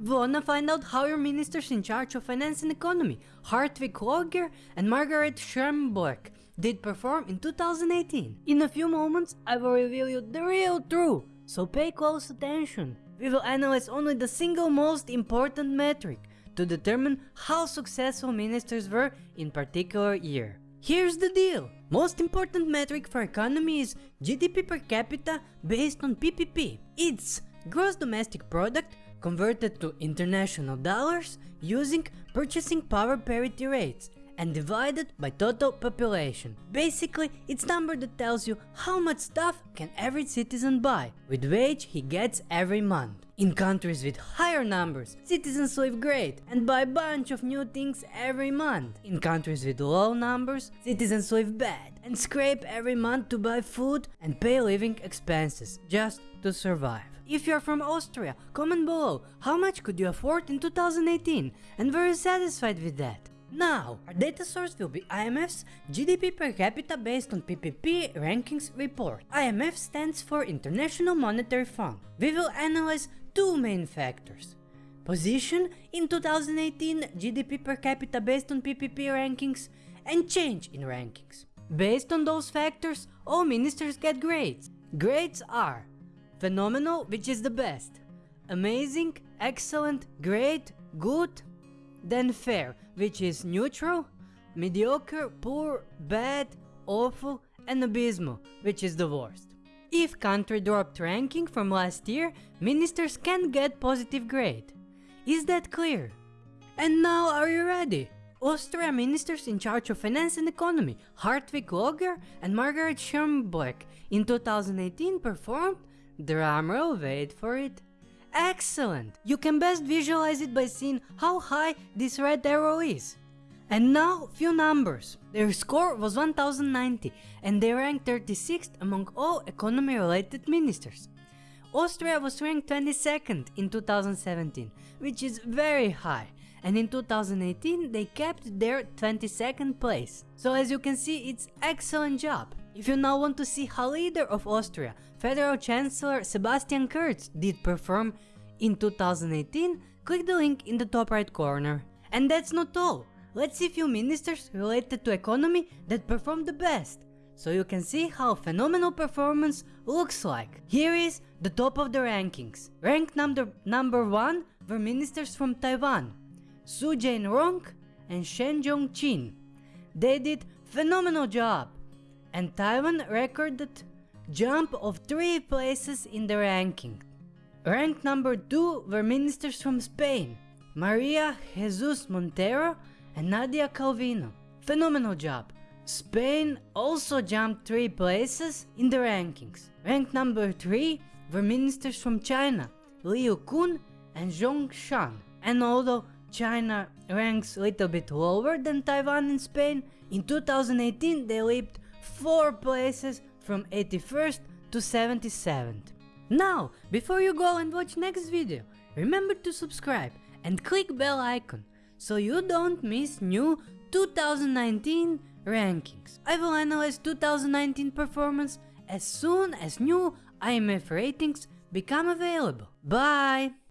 Wanna find out how your ministers in charge of finance and economy, Hartwig Loger and Margaret Schramböck, did perform in 2018? In a few moments, I will reveal you the real truth, so pay close attention. We will analyze only the single most important metric to determine how successful ministers were in particular year. Here's the deal. Most important metric for economy is GDP per capita based on PPP. It's gross domestic product converted to international dollars using purchasing power parity rates and divided by total population. Basically, it's number that tells you how much stuff can every citizen buy with wage he gets every month. In countries with higher numbers, citizens live great and buy a bunch of new things every month. In countries with low numbers, citizens live bad and scrape every month to buy food and pay living expenses just to survive. If you're from Austria, comment below how much could you afford in 2018 and were you satisfied with that? Now, our data source will be IMF's GDP per capita based on PPP rankings report. IMF stands for International Monetary Fund. We will analyze two main factors. Position in 2018 GDP per capita based on PPP rankings and change in rankings. Based on those factors, all ministers get grades. Grades are Phenomenal, which is the best. Amazing, excellent, great, good. Then fair, which is neutral. Mediocre, poor, bad, awful, and abysmal, which is the worst. If country dropped ranking from last year, ministers can get positive grade. Is that clear? And now are you ready? Austria ministers in charge of finance and economy, Hartwig Loger and Margaret Schramböck in 2018 performed Drumroll, wait for it. Excellent! You can best visualize it by seeing how high this red arrow is. And now, few numbers. Their score was 1090 and they ranked 36th among all economy related ministers. Austria was ranked 22nd in 2017, which is very high, and in 2018 they kept their 22nd place. So as you can see, it's excellent job. If you now want to see how leader of Austria, Federal Chancellor Sebastian Kurz did perform in 2018, click the link in the top right corner. And that's not all, let's see few ministers related to economy that performed the best, so you can see how phenomenal performance looks like. Here is the top of the rankings. Ranked number, number 1 were ministers from Taiwan, Su Jain-rong and Shen Jong-chin. They did phenomenal job and Taiwan recorded jump of 3 places in the ranking. Ranked number 2 were ministers from Spain, Maria Jesus Montero and Nadia Calvino. Phenomenal job. Spain also jumped 3 places in the rankings. Ranked number 3 were ministers from China, Liu Kun and Zhong Shan. And although China ranks a little bit lower than Taiwan and Spain, in 2018 they leaped 4 places from 81st to 77th. Now, before you go and watch next video, remember to subscribe and click bell icon so you don't miss new 2019 rankings. I will analyze 2019 performance as soon as new IMF ratings become available. Bye!